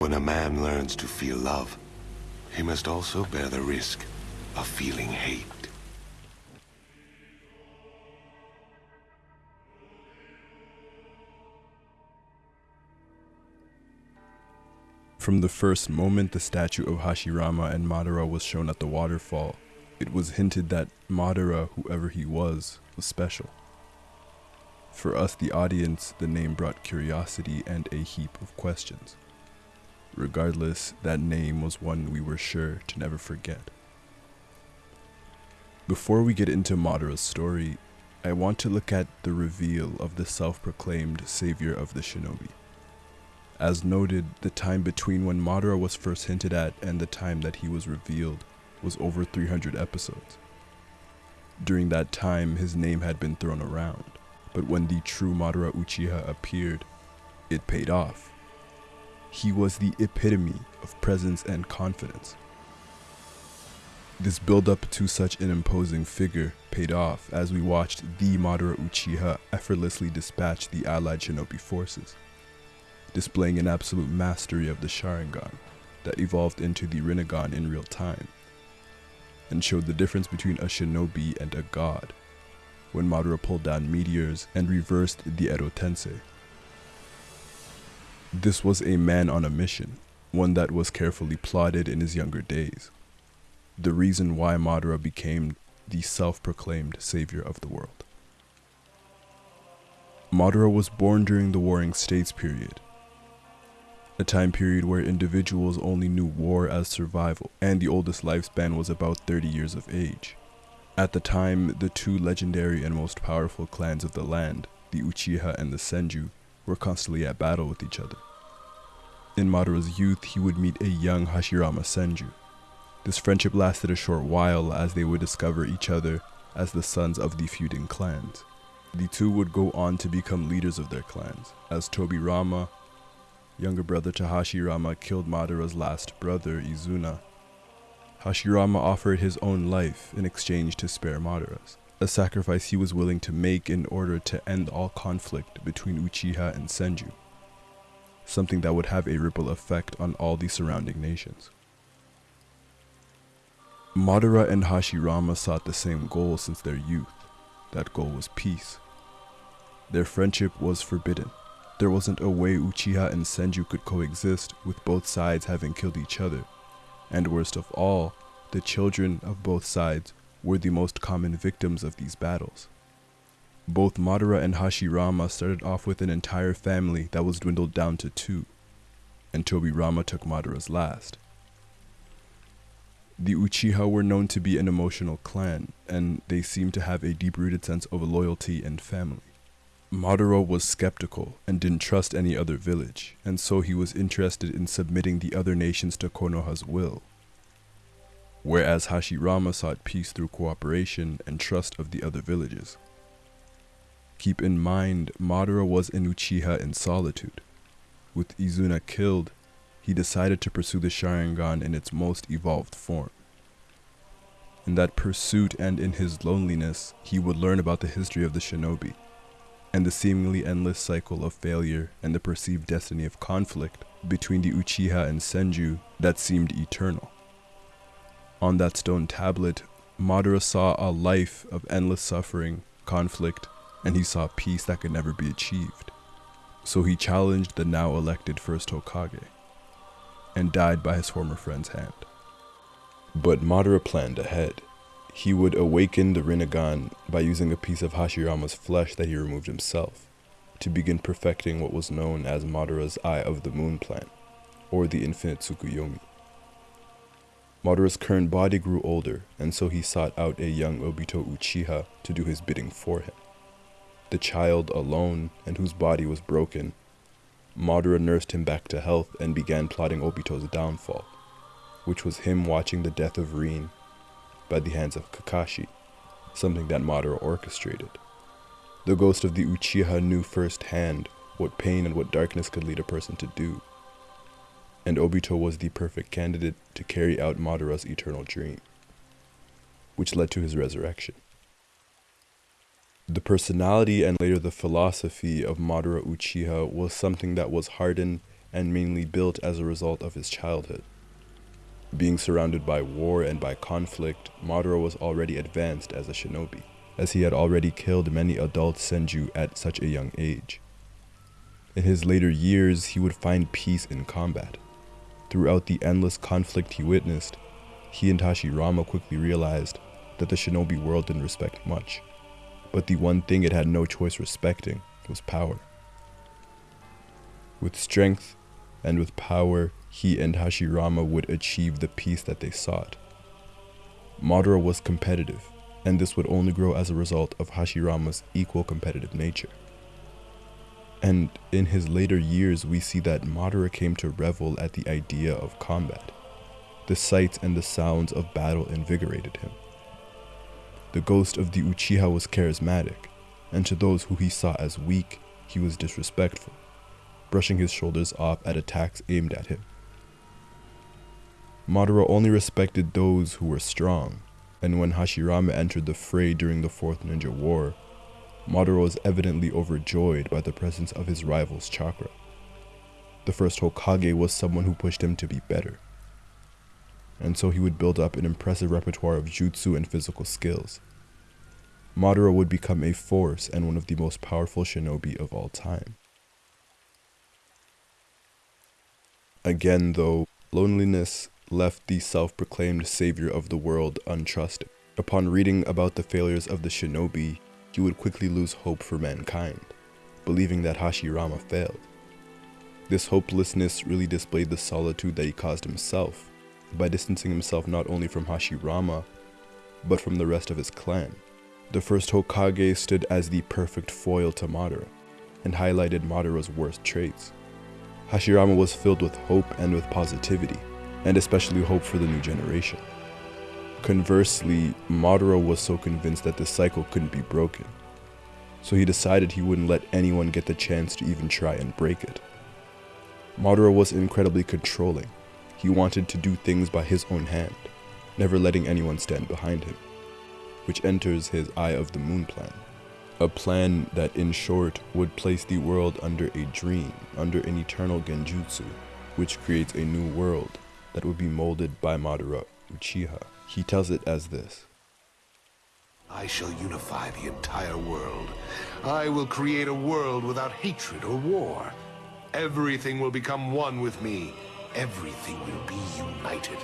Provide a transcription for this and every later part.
When a man learns to feel love, he must also bear the risk of feeling hate. From the first moment the statue of Hashirama and Madara was shown at the waterfall, it was hinted that Madara, whoever he was, was special. For us, the audience, the name brought curiosity and a heap of questions. Regardless, that name was one we were sure to never forget. Before we get into Madara's story, I want to look at the reveal of the self-proclaimed savior of the shinobi. As noted, the time between when Madara was first hinted at and the time that he was revealed was over 300 episodes. During that time, his name had been thrown around, but when the true Madara Uchiha appeared, it paid off. He was the epitome of presence and confidence. This build up to such an imposing figure paid off as we watched the Madara Uchiha effortlessly dispatch the allied shinobi forces, displaying an absolute mastery of the Sharingan that evolved into the Rinnegan in real time and showed the difference between a shinobi and a god when Madara pulled down meteors and reversed the Edo Tensei. This was a man on a mission, one that was carefully plotted in his younger days. The reason why Madara became the self-proclaimed savior of the world. Madara was born during the Warring States period, a time period where individuals only knew war as survival, and the oldest lifespan was about 30 years of age. At the time, the two legendary and most powerful clans of the land, the Uchiha and the Senju, were constantly at battle with each other. In Madara's youth, he would meet a young Hashirama Senju. This friendship lasted a short while as they would discover each other as the sons of the feuding clans. The two would go on to become leaders of their clans, as Tobirama younger brother to Hashirama killed Madara's last brother, Izuna. Hashirama offered his own life in exchange to spare Madara's, a sacrifice he was willing to make in order to end all conflict between Uchiha and Senju, something that would have a ripple effect on all the surrounding nations. Madara and Hashirama sought the same goal since their youth. That goal was peace. Their friendship was forbidden, there wasn't a way Uchiha and Senju could coexist with both sides having killed each other. And worst of all, the children of both sides were the most common victims of these battles. Both Madara and Hashirama started off with an entire family that was dwindled down to two, and Tobirama took Madara's last. The Uchiha were known to be an emotional clan, and they seemed to have a deep-rooted sense of loyalty and family. Madara was skeptical and didn't trust any other village, and so he was interested in submitting the other nations to Konoha's will. Whereas Hashirama sought peace through cooperation and trust of the other villages. Keep in mind, Madara was an Uchiha in solitude. With Izuna killed, he decided to pursue the Sharingan in its most evolved form. In that pursuit and in his loneliness, he would learn about the history of the shinobi and the seemingly endless cycle of failure and the perceived destiny of conflict between the Uchiha and Senju that seemed eternal. On that stone tablet, Madara saw a life of endless suffering, conflict, and he saw peace that could never be achieved. So he challenged the now elected first Hokage, and died by his former friend's hand. But Madara planned ahead. He would awaken the Rinnegan by using a piece of Hashirama's flesh that he removed himself, to begin perfecting what was known as Madara's Eye of the Moon plan, or the Infinite Tsukuyomi. Madara's current body grew older, and so he sought out a young Obito Uchiha to do his bidding for him. The child alone, and whose body was broken, Madara nursed him back to health and began plotting Obito's downfall, which was him watching the death of Rin by the hands of Kakashi, something that Madara orchestrated. The ghost of the Uchiha knew firsthand what pain and what darkness could lead a person to do, and Obito was the perfect candidate to carry out Madara's eternal dream, which led to his resurrection. The personality and later the philosophy of Madara Uchiha was something that was hardened and mainly built as a result of his childhood. Being surrounded by war and by conflict, Madara was already advanced as a shinobi, as he had already killed many adult senju at such a young age. In his later years, he would find peace in combat. Throughout the endless conflict he witnessed, he and Hashirama quickly realized that the shinobi world didn't respect much, but the one thing it had no choice respecting was power. With strength and with power, he and Hashirama would achieve the peace that they sought. Madara was competitive, and this would only grow as a result of Hashirama's equal competitive nature. And in his later years, we see that Madara came to revel at the idea of combat. The sights and the sounds of battle invigorated him. The ghost of the Uchiha was charismatic, and to those who he saw as weak, he was disrespectful, brushing his shoulders off at attacks aimed at him. Madara only respected those who were strong, and when Hashirama entered the fray during the Fourth Ninja War, Madara was evidently overjoyed by the presence of his rival's chakra. The first Hokage was someone who pushed him to be better, and so he would build up an impressive repertoire of jutsu and physical skills. Madara would become a force and one of the most powerful shinobi of all time. Again, though, loneliness left the self-proclaimed savior of the world untrusted. Upon reading about the failures of the shinobi, he would quickly lose hope for mankind, believing that Hashirama failed. This hopelessness really displayed the solitude that he caused himself by distancing himself not only from Hashirama, but from the rest of his clan. The first Hokage stood as the perfect foil to Madara, and highlighted Madara's worst traits. Hashirama was filled with hope and with positivity, and especially hope for the new generation. Conversely, Madara was so convinced that the cycle couldn't be broken, so he decided he wouldn't let anyone get the chance to even try and break it. Madara was incredibly controlling. He wanted to do things by his own hand, never letting anyone stand behind him, which enters his Eye of the Moon plan. A plan that, in short, would place the world under a dream, under an eternal genjutsu, which creates a new world that would be molded by Madara Uchiha. He tells it as this. I shall unify the entire world. I will create a world without hatred or war. Everything will become one with me. Everything will be united.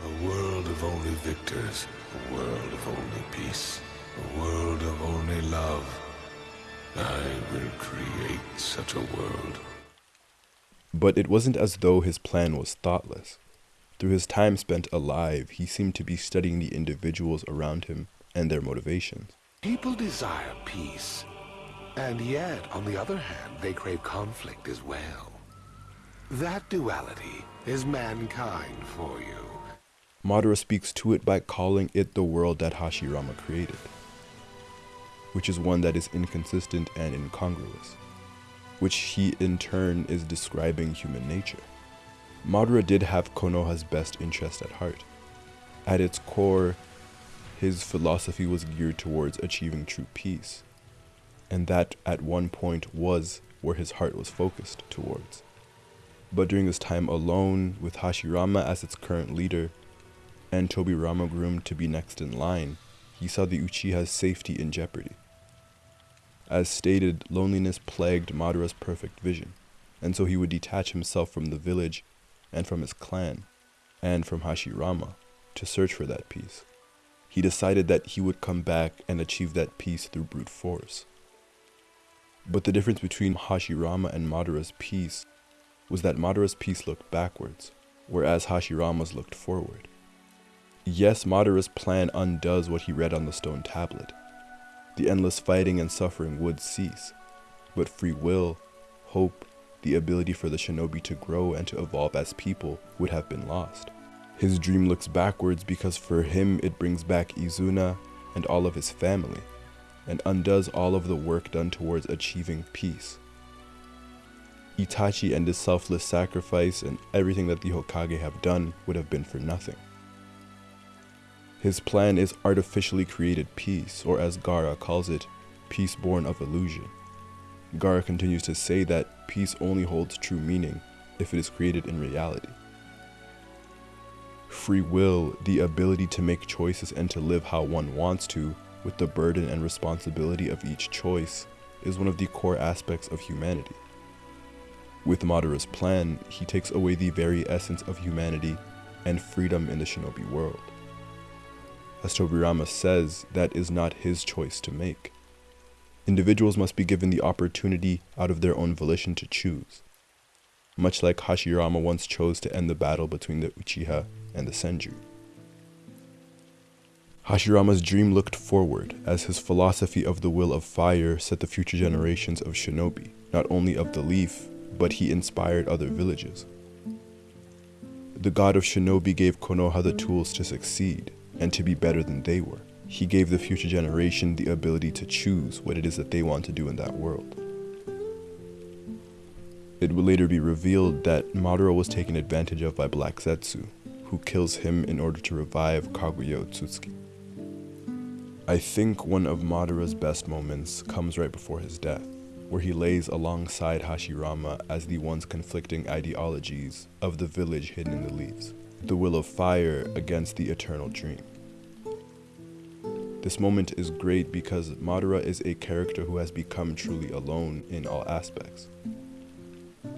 A world of only victors. A world of only peace. A world of only love. I will create such a world. But it wasn't as though his plan was thoughtless. Through his time spent alive, he seemed to be studying the individuals around him and their motivations. People desire peace. And yet, on the other hand, they crave conflict as well. That duality is mankind for you. Madara speaks to it by calling it the world that Hashirama created, which is one that is inconsistent and incongruous, which he in turn is describing human nature. Madara did have Konoha's best interest at heart. At its core, his philosophy was geared towards achieving true peace, and that at one point was where his heart was focused towards. But during his time alone, with Hashirama as its current leader, and Tobirama groomed to be next in line, he saw the Uchiha's safety in jeopardy. As stated, loneliness plagued Madara's perfect vision, and so he would detach himself from the village and from his clan, and from Hashirama, to search for that peace. He decided that he would come back and achieve that peace through brute force. But the difference between Hashirama and Madara's peace was that Madara's peace looked backwards, whereas Hashirama's looked forward. Yes, Madara's plan undoes what he read on the stone tablet. The endless fighting and suffering would cease, but free will, hope, the ability for the shinobi to grow and to evolve as people would have been lost. His dream looks backwards because for him it brings back Izuna and all of his family, and undoes all of the work done towards achieving peace. Itachi and his selfless sacrifice and everything that the Hokage have done would have been for nothing. His plan is artificially created peace, or as Gaara calls it, peace born of illusion. Gaara continues to say that peace only holds true meaning if it is created in reality. Free will, the ability to make choices and to live how one wants to, with the burden and responsibility of each choice, is one of the core aspects of humanity. With Madara's plan, he takes away the very essence of humanity and freedom in the shinobi world. As Tobirama says, that is not his choice to make. Individuals must be given the opportunity out of their own volition to choose. Much like Hashirama once chose to end the battle between the Uchiha and the Senju. Hashirama's dream looked forward, as his philosophy of the will of fire set the future generations of shinobi, not only of the leaf, but he inspired other villages. The god of shinobi gave Konoha the tools to succeed, and to be better than they were. He gave the future generation the ability to choose what it is that they want to do in that world. It would later be revealed that Madara was taken advantage of by Black Zetsu, who kills him in order to revive Kaguya Otsutsuki. I think one of Madara's best moments comes right before his death, where he lays alongside Hashirama as the once conflicting ideologies of the village hidden in the leaves, the will of fire against the eternal dream. This moment is great because Madara is a character who has become truly alone in all aspects.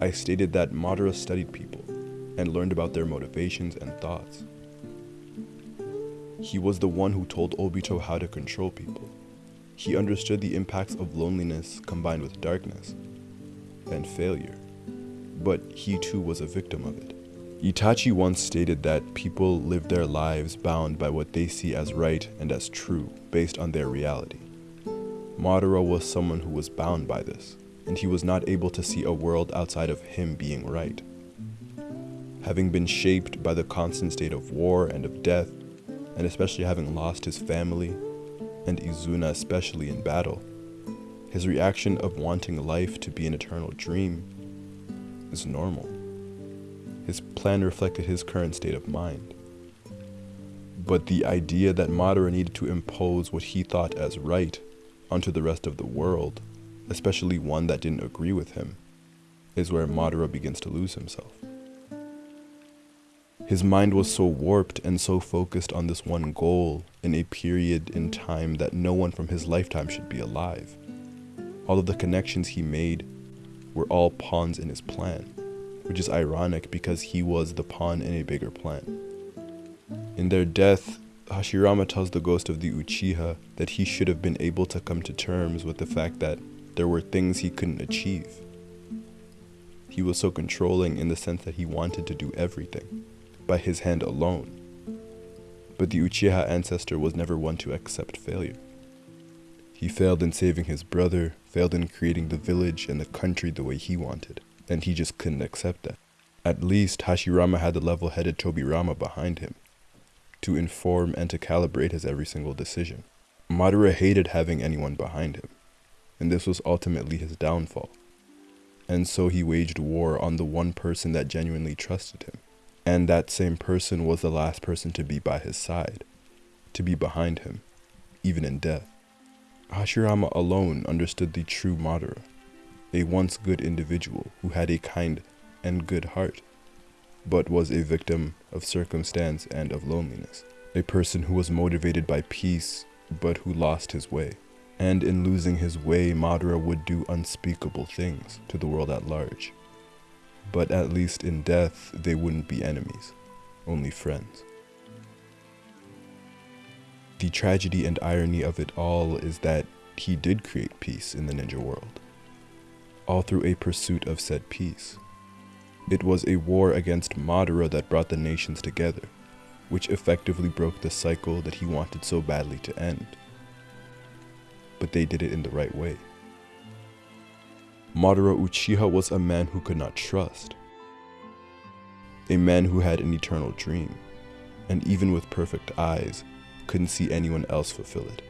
I stated that Madara studied people and learned about their motivations and thoughts. He was the one who told Obito how to control people. He understood the impacts of loneliness combined with darkness and failure, but he too was a victim of it. Itachi once stated that people live their lives bound by what they see as right and as true based on their reality. Madara was someone who was bound by this, and he was not able to see a world outside of him being right. Having been shaped by the constant state of war and of death, and especially having lost his family, and Izuna especially in battle, his reaction of wanting life to be an eternal dream is normal. His plan reflected his current state of mind. But the idea that Madara needed to impose what he thought as right onto the rest of the world, especially one that didn't agree with him, is where Madara begins to lose himself. His mind was so warped and so focused on this one goal in a period in time that no one from his lifetime should be alive. All of the connections he made were all pawns in his plan, which is ironic because he was the pawn in a bigger plan. In their death, Hashirama tells the ghost of the Uchiha that he should have been able to come to terms with the fact that there were things he couldn't achieve. He was so controlling in the sense that he wanted to do everything by his hand alone. But the Uchiha ancestor was never one to accept failure. He failed in saving his brother, failed in creating the village and the country the way he wanted, and he just couldn't accept that. At least Hashirama had the level-headed Tobirama behind him, to inform and to calibrate his every single decision. Madara hated having anyone behind him, and this was ultimately his downfall. And so he waged war on the one person that genuinely trusted him, and that same person was the last person to be by his side, to be behind him, even in death. Hashirama alone understood the true Madara, a once good individual who had a kind and good heart, but was a victim of circumstance and of loneliness, a person who was motivated by peace, but who lost his way. And in losing his way, Madara would do unspeakable things to the world at large but at least in death they wouldn't be enemies, only friends. The tragedy and irony of it all is that he did create peace in the ninja world, all through a pursuit of said peace. It was a war against Madara that brought the nations together, which effectively broke the cycle that he wanted so badly to end. But they did it in the right way. Madara Uchiha was a man who could not trust. A man who had an eternal dream, and even with perfect eyes, couldn't see anyone else fulfill it.